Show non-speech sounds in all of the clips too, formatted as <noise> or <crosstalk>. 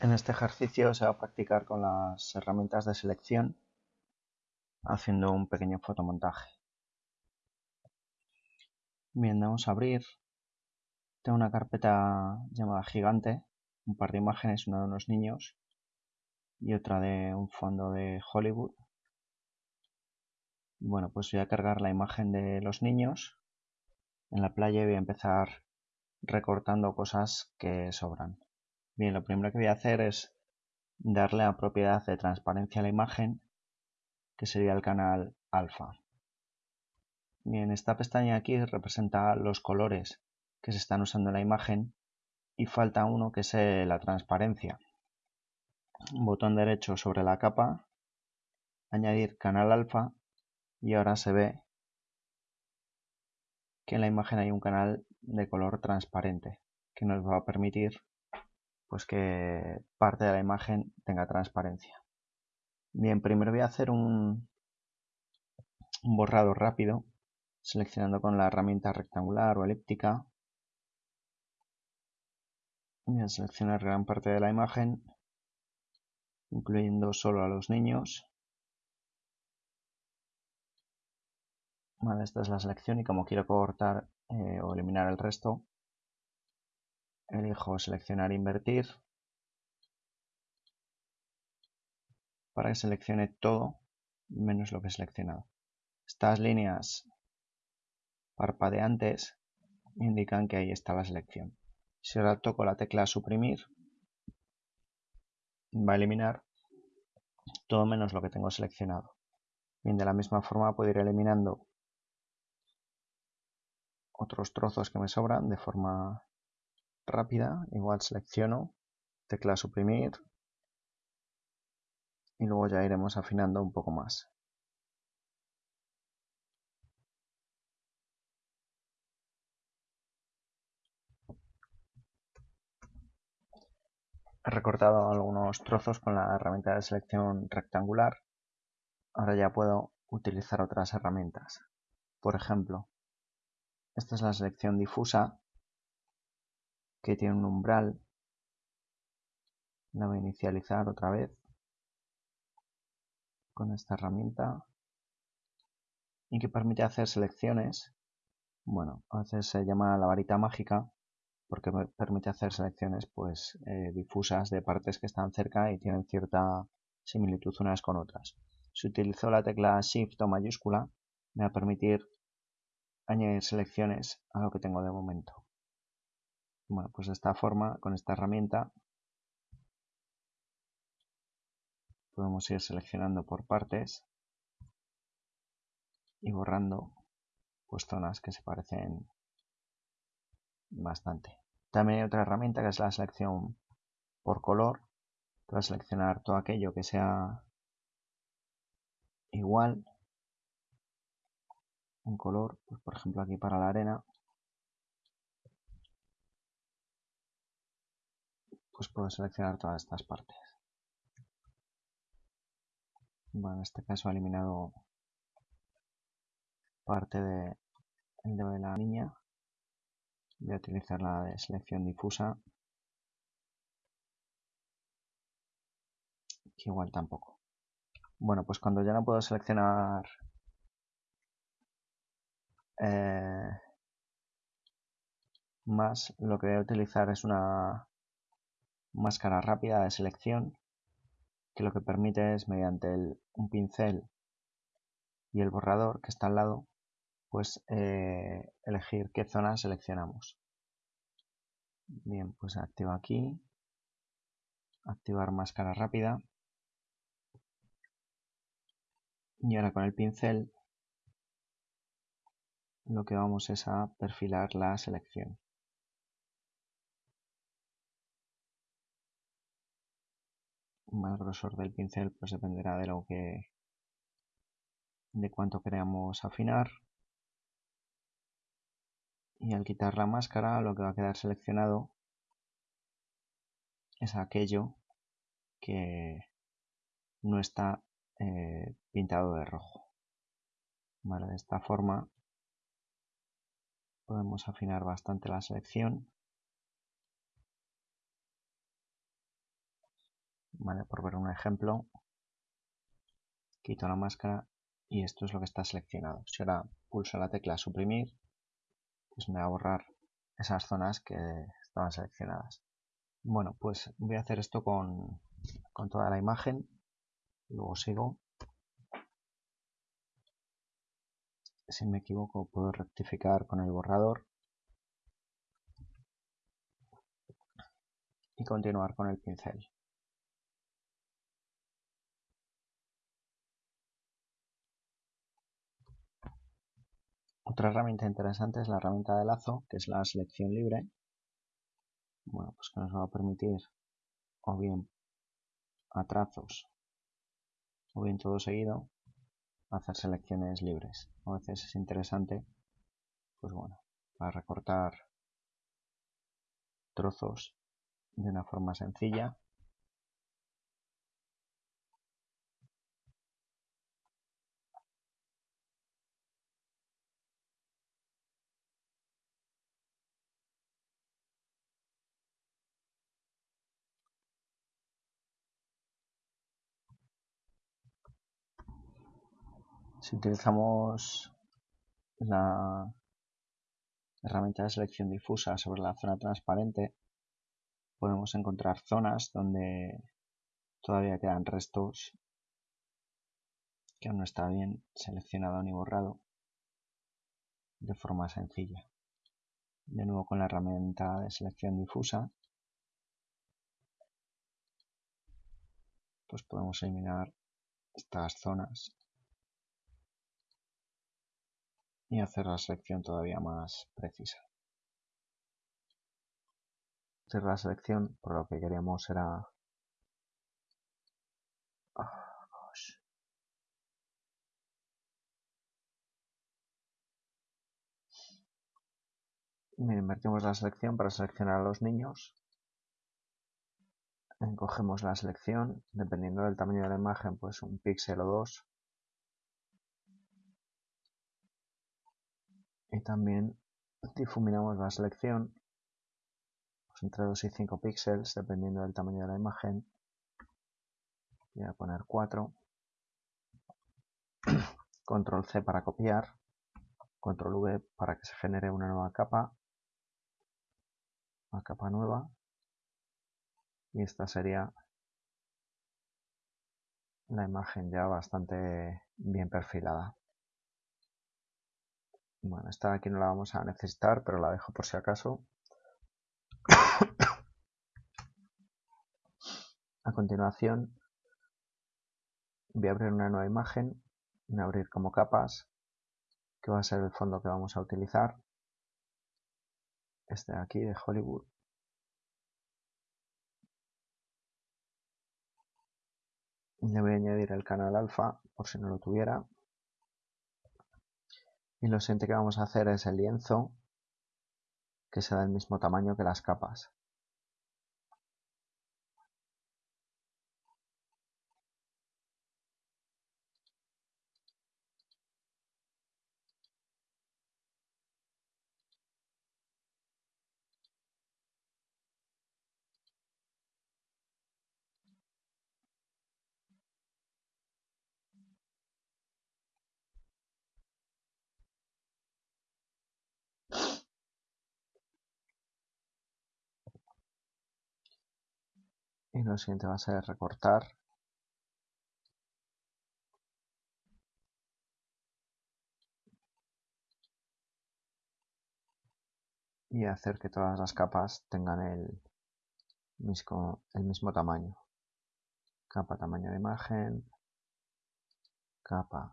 En este ejercicio se va a practicar con las herramientas de selección haciendo un pequeño fotomontaje. Bien, vamos a abrir. Tengo una carpeta llamada gigante, un par de imágenes, una de unos niños y otra de un fondo de Hollywood. Bueno, pues voy a cargar la imagen de los niños en la playa y voy a empezar recortando cosas que sobran. Bien, lo primero que voy a hacer es darle a propiedad de transparencia a la imagen, que sería el canal alfa. Bien, esta pestaña aquí representa los colores que se están usando en la imagen y falta uno que es la transparencia. Botón derecho sobre la capa, añadir canal alfa y ahora se ve que en la imagen hay un canal de color transparente que nos va a permitir pues que parte de la imagen tenga transparencia. Bien, primero voy a hacer un, borrado rápido, seleccionando con la herramienta rectangular o elíptica. Voy a seleccionar gran parte de la imagen, incluyendo solo a los niños. Vale, esta es la selección y como quiero cortar eh, o eliminar el resto, elijo seleccionar invertir para que seleccione todo menos lo que he seleccionado. Estas líneas parpadeantes indican que ahí está la selección. Si ahora toco la tecla suprimir, va a eliminar todo menos lo que tengo seleccionado. Bien, de la misma forma puedo ir eliminando otros trozos que me sobran de forma rápida, igual selecciono, tecla suprimir y luego ya iremos afinando un poco más. He recortado algunos trozos con la herramienta de selección rectangular. Ahora ya puedo utilizar otras herramientas. Por ejemplo, esta es la selección difusa que tiene un umbral. La voy a inicializar otra vez con esta herramienta y que permite hacer selecciones. Bueno, a veces se llama la varita mágica porque permite hacer selecciones pues eh, difusas de partes que están cerca y tienen cierta similitud unas con otras. Si utilizo la tecla Shift o mayúscula, me va a permitir añadir selecciones a lo que tengo de momento. Bueno, pues de esta forma, con esta herramienta, podemos ir seleccionando por partes y borrando pues zonas que se parecen bastante. También hay otra herramienta que es la selección por color. Voy a seleccionar todo aquello que sea igual en color, pues por ejemplo aquí para la arena pues puedo seleccionar todas estas partes. Bueno, en este caso he eliminado parte de el dedo de la niña. Voy a utilizar la de selección difusa. Que igual tampoco. Bueno, pues cuando ya no puedo seleccionar eh, más, lo que voy a utilizar es una máscara rápida de selección que lo que permite es mediante un pincel y el borrador que está al lado pues eh, elegir qué zona seleccionamos. Bien pues activo aquí. Activar máscara rápida. Y ahora con el pincel lo que vamos es a perfilar la selección el grosor del pincel pues dependerá de lo que de cuánto queramos afinar. Y al quitar la máscara lo que va a quedar seleccionado es aquello que no está eh, pintado de rojo. De esta forma podemos afinar bastante la selección Por ver un ejemplo, quito la máscara y esto es lo que está seleccionado. Si ahora pulso la tecla suprimir, pues me va a borrar esas zonas que estaban seleccionadas. Bueno, pues voy a hacer esto con toda la imagen, luego sigo. Si me equivoco puedo rectificar con el borrador y continuar con el pincel. Otra herramienta interesante es la herramienta de lazo, que es la selección libre. Bueno, pues que nos va a permitir o bien a trazos o bien todo seguido hacer selecciones libres. A veces es interesante, pues bueno, para recortar trozos de una forma sencilla. Si utilizamos la herramienta de selección difusa sobre la zona transparente, podemos encontrar zonas donde todavía quedan restos que aún no está bien seleccionado ni borrado de forma sencilla. De nuevo con la herramienta de selección difusa, pues podemos eliminar estas zonas y hacer la selección todavía más precisa hacer la selección, por lo que queríamos era ah, invertimos la selección para seleccionar a los niños. Encogemos la selección, dependiendo del tamaño de la imagen, pues un píxel o dos. Y también difuminamos la selección entre 2 y 5 píxeles dependiendo del tamaño de la imagen. Voy a poner 4. <clears throat> Control C para copiar. Control V para que se genere una nueva capa. Una capa nueva. Y esta sería la imagen ya bastante bien perfilada. Bueno, esta aquí no la vamos a necesitar, pero la dejo por si acaso. A continuación voy a abrir una nueva imagen, voy a abrir como capas, que va a ser el fondo que vamos a utilizar. Este de aquí de Hollywood. Le voy a añadir el canal alfa por si no lo tuviera. Y lo siguiente que vamos a hacer es el lienzo que sea del mismo tamaño que las capas. Y lo siguiente va a ser recortar. Y hacer que todas las capas tengan el mismo, el mismo tamaño. Capa tamaño de imagen. Capa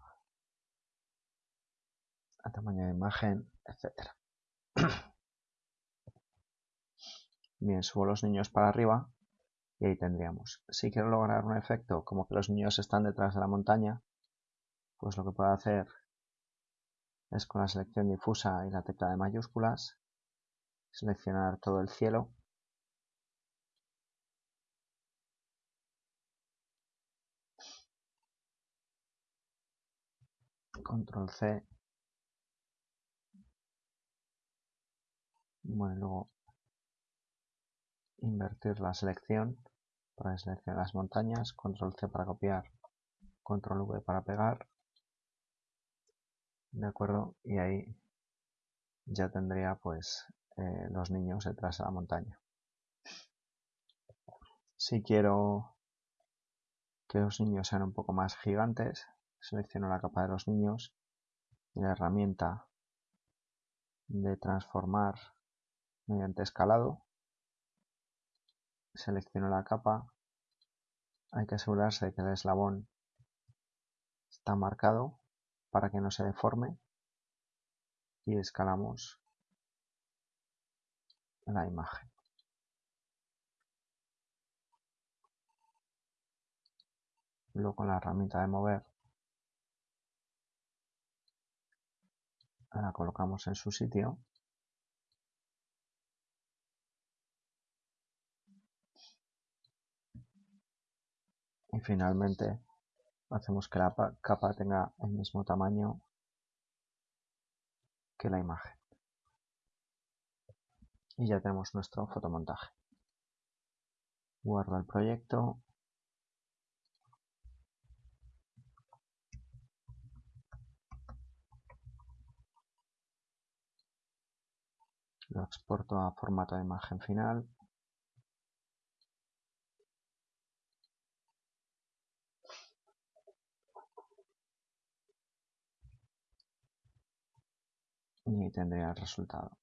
a tamaño de imagen etcétera. <clears throat> Bien subo los niños para arriba y ahí tendríamos. Si quiero lograr un efecto como que los niños están detrás de la montaña, pues lo que puedo hacer es con la selección difusa y la tecla de mayúsculas, seleccionar todo el cielo. Control C. Bueno, luego invertir la selección para seleccionar las montañas, control C para copiar, control V para pegar, de acuerdo, y ahí ya tendría pues eh, los niños detrás de la montaña. Si quiero que los niños sean un poco más gigantes, selecciono la capa de los niños y la herramienta de transformar mediante escalado selecciono la capa hay que asegurarse de que el eslabón está marcado para que no se deforme. Y escalamos la imagen. Luego con la herramienta de mover la colocamos en su sitio y finalmente hacemos que la capa tenga el mismo tamaño que la imagen. Y ya tenemos nuestro fotomontaje. Guardo el proyecto. Lo exporto a formato de imagen final y tendría el resultado